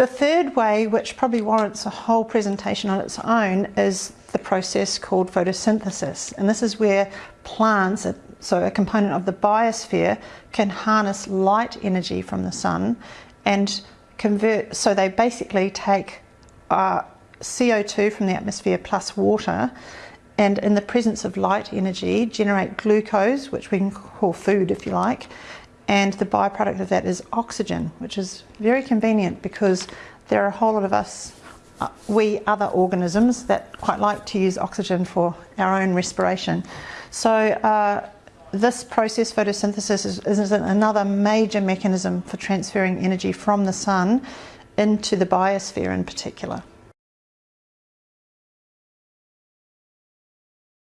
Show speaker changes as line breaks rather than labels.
The third way, which probably warrants a whole presentation on its own, is the process called photosynthesis. And this is where plants, so a component of the biosphere, can harness light energy from the sun and convert, so they basically take uh, CO2 from the atmosphere plus water and in the presence of light energy generate glucose, which we can call food if you like, and the byproduct of that is oxygen, which is very convenient because there are a whole lot of us, uh, we other organisms, that quite like to use oxygen for our own respiration. So uh, this process, photosynthesis, is, is another major mechanism for transferring energy from the sun into the biosphere in particular.